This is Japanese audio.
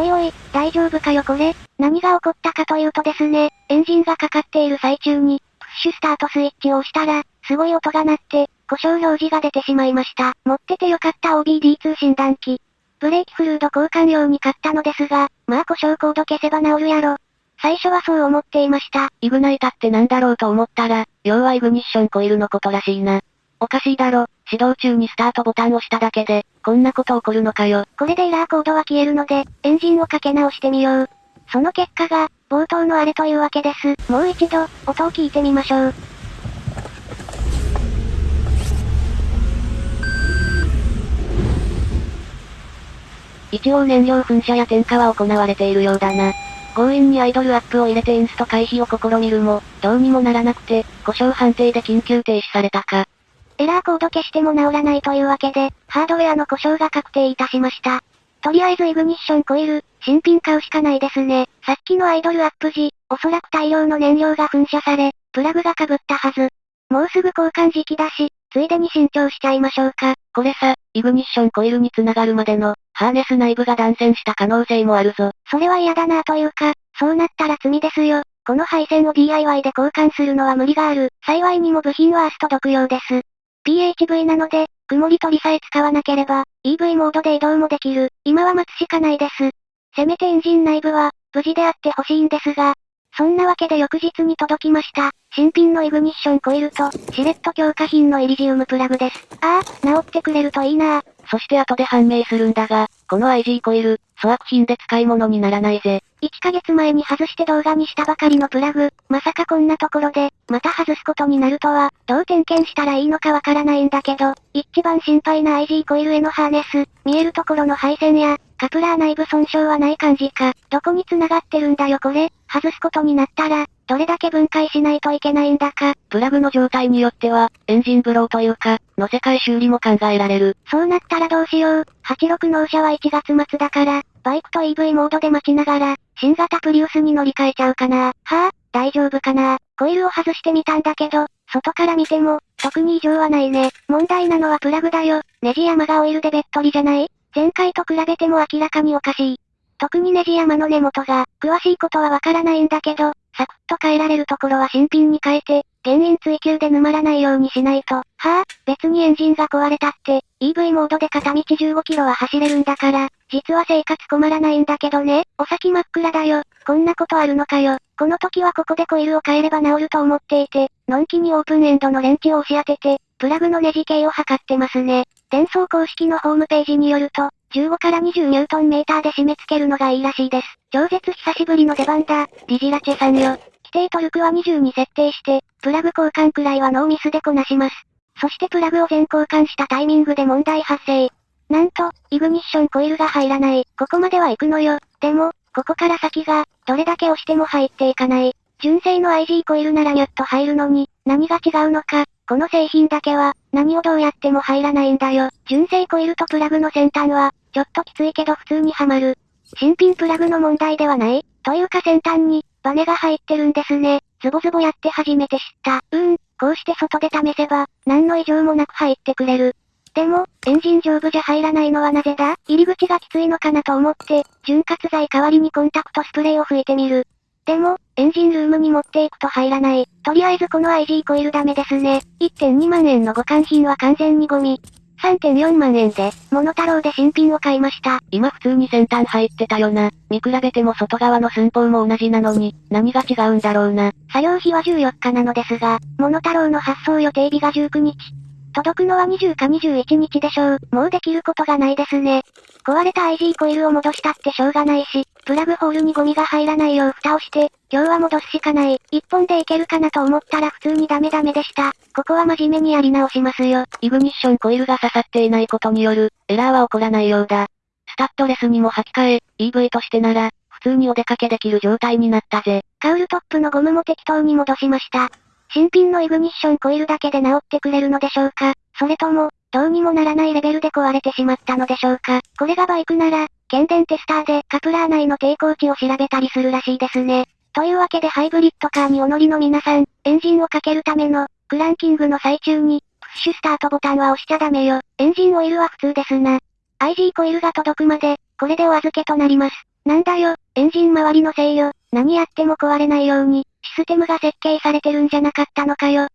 おいおい、大丈夫かよこれ何が起こったかというとですね、エンジンがかかっている最中に、プッシュスタートスイッチを押したら、すごい音が鳴って、故障表示が出てしまいました。持っててよかった OBD2 診断機。ブレーキフルード交換用に買ったのですが、まあ故障コード消せば治るやろ。最初はそう思っていました。イグナイタってなんだろうと思ったら、要はイグニッションコイルのことらしいな。おかしいだろ。指導中にスタートボタンを押しただけで、こんなこと起こるのかよ。これでエラーコードは消えるので、エンジンをかけ直してみよう。その結果が、冒頭のあれというわけです。もう一度、音を聞いてみましょう。一応燃料噴射や点火は行われているようだな。強引にアイドルアップを入れてインスト回避を試みるも、どうにもならなくて、故障判定で緊急停止されたか。エラーコード消しても治らないというわけで、ハードウェアの故障が確定いたしました。とりあえずイグニッションコイル、新品買うしかないですね。さっきのアイドルアップ時、おそらく大量の燃料が噴射され、プラグが被ったはず。もうすぐ交換時期だし、ついでに新調しちゃいましょうか。これさ、イグニッションコイルに繋がるまでの、ハーネス内部が断線した可能性もあるぞ。それは嫌だなというか、そうなったら罪ですよ。この配線を DIY で交換するのは無理がある。幸いにも部品はアスト独用です。PHV なので、曇り取りさえ使わなければ、EV モードで移動もできる。今は待つしかないです。せめてエンジン内部は、無事であってほしいんですが、そんなわけで翌日に届きました。新品のイグニッションコイルと、シレット強化品のイリジウムプラグです。ああ、治ってくれるといいなそして後で判明するんだが、この IG コイル、粗悪品で使い物にならないぜ。1ヶ月前に外して動画にしたばかりのプラグ、まさかこんなところで、また外すことになるとは、どう点検したらいいのかわからないんだけど、一番心配な IG コイルへのハーネス、見えるところの配線や、カプラー内部損傷はない感じか。どこに繋がってるんだよこれ。外すことになったら、どれだけ分解しないといけないんだか。プラグの状態によっては、エンジンブローというか、乗せ替え修理も考えられる。そうなったらどうしよう。86納車は1月末だから、バイクと EV モードで待ちながら、新型プリウスに乗り換えちゃうかな。はぁ、あ、大丈夫かな。コイルを外してみたんだけど、外から見ても、特に異常はないね。問題なのはプラグだよ。ネジ山がオイルでべっとりじゃない？前回と比べても明らかにおかしい。特にネジ山の根元が、詳しいことはわからないんだけど、サクッと変えられるところは新品に変えて、原因追求で沼らないようにしないと。はぁ、あ、別にエンジンが壊れたって、EV モードで片道15キロは走れるんだから、実は生活困らないんだけどね。お先真っ暗だよ。こんなことあるのかよ。この時はここでコイルを変えれば治ると思っていて、のんきにオープンエンドのレンチを押し当てて、プラグのネジ径を測ってますね。転送公式のホームページによると、15から20ニュートンメーターで締め付けるのがいいらしいです。超絶久しぶりの出番だ。ディジラチェさんよ。規定トルクは20に設定して、プラグ交換くらいはノーミスでこなします。そしてプラグを全交換したタイミングで問題発生。なんと、イグニッションコイルが入らない。ここまでは行くのよ。でも、ここから先が、どれだけ押しても入っていかない。純正の IG コイルならニュッと入るのに、何が違うのか、この製品だけは、何をどうやっても入らないんだよ。純正コイルとプラグの先端は、ちょっときついけど普通にはまる。新品プラグの問題ではないというか先端に、バネが入ってるんですね。ズボズボやって初めて知った。うん、こうして外で試せば、何の異常もなく入ってくれる。でも、エンジン上部じゃ入らないのはなぜだ？入り口がきついのかなと思って、潤滑剤代わりにコンタクトスプレーを吹いてみる。でも、エンジンルームに持っていくと入らない。とりあえずこの IG コイルダメですね。1.2万円の互換品は完全にゴミ。3.4万円で、モノタロウで新品を買いました。今普通に先端入ってたよな。見比べても外側の寸法も同じなのに、何が違うんだろうな。作業日は14日なのですが、モノタロウの発送予定日が19日。届くのは20か21日でしょう。もうできることがないですね。壊れた IG コイルを戻したってしょうがないし、プラグホールにゴミが入らないよう蓋をして、今日は戻すしかない。一本でいけるかなと思ったら普通にダメダメでした。ここは真面目にやり直しますよ。イグニッションコイルが刺さっていないことによる、エラーは起こらないようだ。スタッドレスにも履き替え、EV としてなら、普通にお出かけできる状態になったぜ。カウルトップのゴムも適当に戻しました。新品のイグニッションコイルだけで治ってくれるのでしょうか？それとも、どうにもならないレベルで壊れてしまったのでしょうか？これがバイクなら、検電テスターでカプラー内の抵抗値を調べたりするらしいですね。というわけでハイブリッドカーにお乗りの皆さん、エンジンをかけるための、クランキングの最中に、プッシュスタートボタンは押しちゃダメよ。エンジンオイルは普通ですな。IG コイルが届くまで、これでお預けとなります。なんだよ、エンジン周りのせいよ。何やっても壊れないように、システムが設計されてるんじゃなかったのかよ。